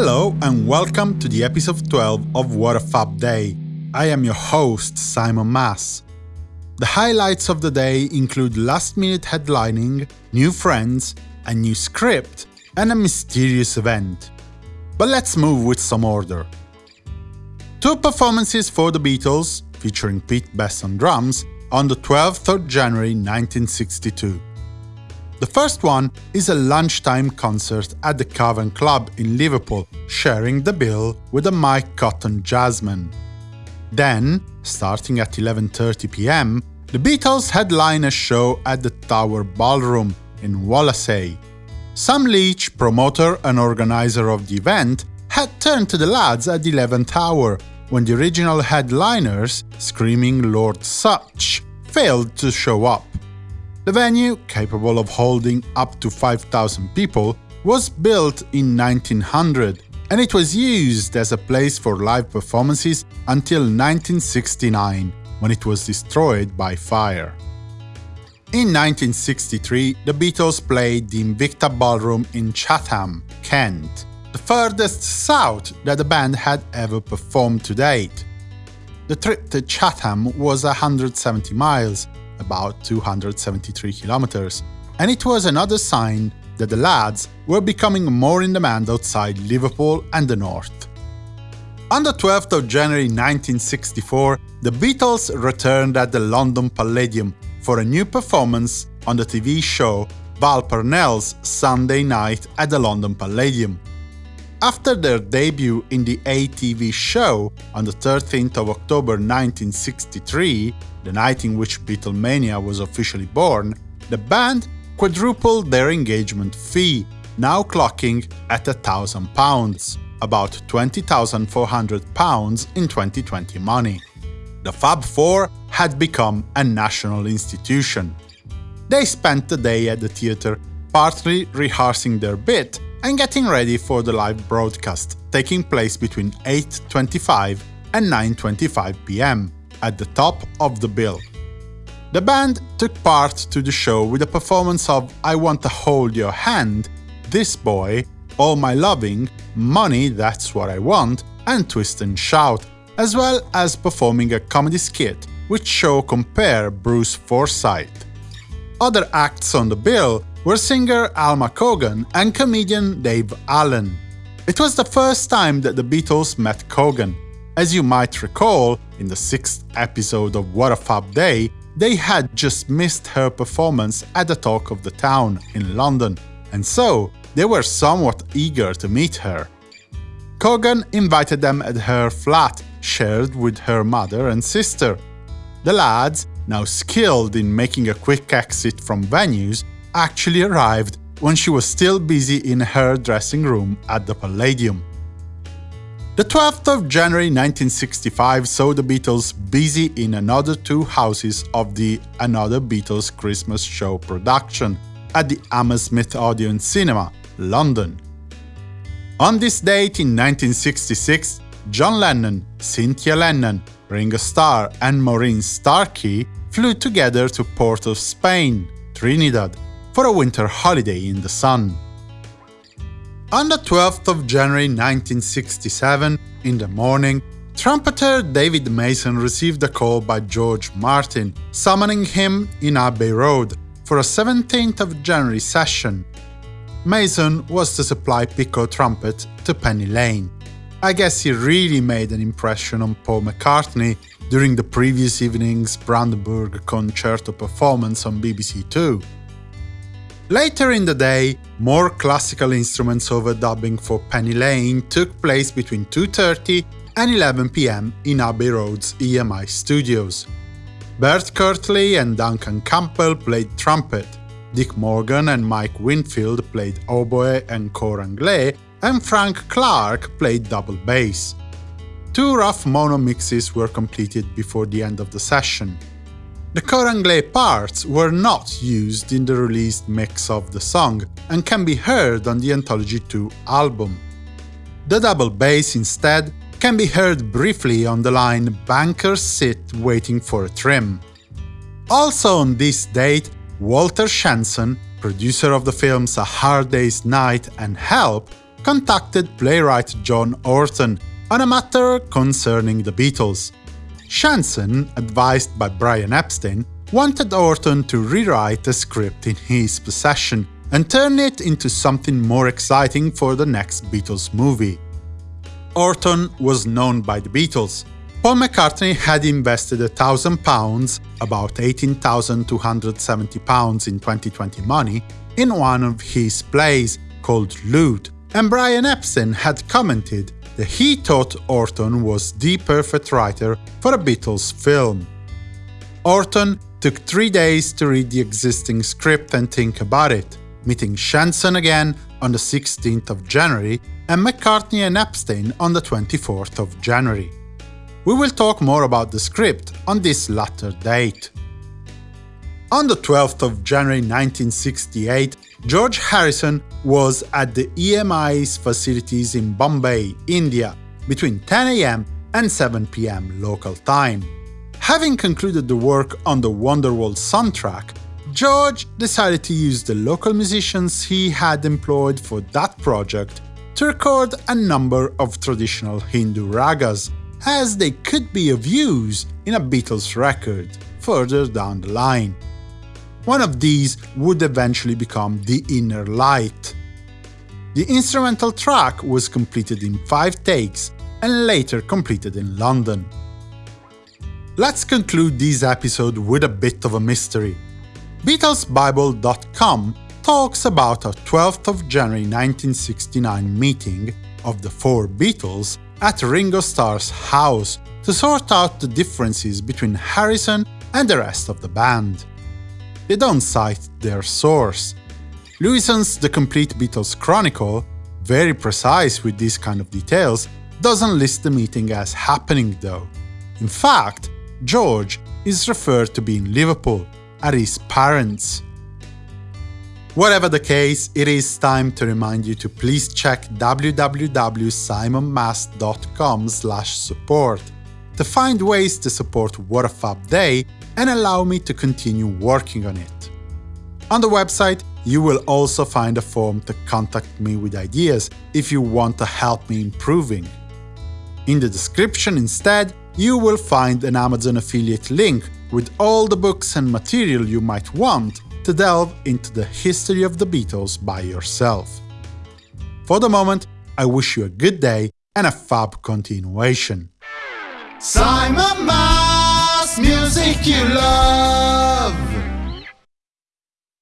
Hello and welcome to the episode 12 of What a Fab Day. I am your host, Simon Mas. The highlights of the day include last-minute headlining, new friends, a new script, and a mysterious event. But let's move with some order. Two performances for the Beatles, featuring Pete Best on drums, on the 12th of January 1962. The first one is a lunchtime concert at the Cavern Club in Liverpool, sharing the bill with the Mike Cotton Jazzmen. Then, starting at 11.30 pm, the Beatles headline a show at the Tower Ballroom in Wallasey. Sam Leach, promoter and organizer of the event, had turned to the lads at the 11th hour, when the original headliners, screaming Lord Sutch, failed to show up. The venue, capable of holding up to 5,000 people, was built in 1900 and it was used as a place for live performances until 1969, when it was destroyed by fire. In 1963, the Beatles played the Invicta Ballroom in Chatham, Kent, the furthest south that the band had ever performed to date. The trip to Chatham was 170 miles, about 273 kilometers, and it was another sign that the lads were becoming more in demand outside Liverpool and the north. On the 12th of January 1964, the Beatles returned at the London Palladium for a new performance on the TV show Val Parnell's Sunday Night at the London Palladium. After their debut in the ATV show on the 13th of October 1963, the night in which Beatlemania was officially born, the band quadrupled their engagement fee, now clocking at £1,000, about £20,400 in 2020 money. The Fab Four had become a national institution. They spent the day at the theatre, partly rehearsing their bit and getting ready for the live broadcast, taking place between 8.25 and 9.25 pm, at the top of the bill. The band took part to the show with a performance of I Want to Hold Your Hand, This Boy, All My Loving, Money That's What I Want, and Twist and Shout, as well as performing a comedy skit which show compare Bruce Forsyth. Other acts on the bill were singer Alma Cogan and comedian Dave Allen. It was the first time that the Beatles met Cogan. As you might recall, in the sixth episode of What a Fab Day, they had just missed her performance at the Talk of the Town in London, and so they were somewhat eager to meet her. Cogan invited them at her flat, shared with her mother and sister. The lads, now skilled in making a quick exit from venues, actually arrived when she was still busy in her dressing room at the Palladium. The 12th of January 1965 saw the Beatles busy in another two houses of the Another Beatles Christmas Show production at the Hammersmith Odeon Cinema, London. On this date in 1966, John Lennon, Cynthia Lennon, Ringo Starr and Maureen Starkey flew together to Port of Spain, Trinidad, for a winter holiday in the sun. On the 12th of January 1967, in the morning, trumpeter David Mason received a call by George Martin, summoning him in Abbey Road for a 17th of January session. Mason was to supply piccolo trumpet to Penny Lane. I guess he really made an impression on Paul McCartney during the previous evening's Brandenburg Concerto performance on BBC Two. Later in the day, more classical instruments overdubbing for Penny Lane took place between 2.30 and 11 pm in Abbey Road's EMI studios. Bert Courtley and Duncan Campbell played trumpet, Dick Morgan and Mike Winfield played oboe and cor anglais, and Frank Clark played double bass. Two rough mono mixes were completed before the end of the session. The cor anglais parts were not used in the released mix of the song and can be heard on the Anthology 2 album. The double bass, instead, can be heard briefly on the line Bankers sit waiting for a trim. Also on this date, Walter Shenson, producer of the films A Hard Day's Night and Help, contacted playwright Joe Orton on a matter concerning the Beatles. Shenson, advised by Brian Epstein, wanted Orton to rewrite the script in his possession and turn it into something more exciting for the next Beatles movie. Orton was known by the Beatles. Paul McCartney had invested £1,000, about £18,270 in 2020 money, in one of his plays called Loot, and Brian Epstein had commented that he thought Orton was the perfect writer for a Beatles film. Orton took three days to read the existing script and think about it, meeting Shenson again on the 16th of January and McCartney and Epstein on the 24th of January. We will talk more about the script on this latter date. On the 12th of January 1968, George Harrison was at the EMI's facilities in Bombay, India, between 10 am and 7 pm local time. Having concluded the work on the Wonderwall soundtrack, George decided to use the local musicians he had employed for that project to record a number of traditional Hindu ragas, as they could be of use in a Beatles record further down the line. One of these would eventually become The Inner Light. The instrumental track was completed in five takes and later completed in London. Let's conclude this episode with a bit of a mystery. BeatlesBible.com talks about a 12th of January 1969 meeting of the four Beatles at Ringo Starr's house to sort out the differences between Harrison and the rest of the band. They don't cite their source. Lewisohn's The Complete Beatles Chronicle, very precise with these kind of details, doesn't list the meeting as happening though. In fact, George is referred to be in Liverpool, at his parents. Whatever the case, it is time to remind you to please check www.simonmas.com support to find ways to support What a Fab Day and allow me to continue working on it. On the website, you will also find a form to contact me with ideas if you want to help me improving. In the description instead, you will find an Amazon affiliate link with all the books and material you might want to delve into the history of the Beatles by yourself. For the moment, I wish you a good day and a fab continuation. Simon music you love.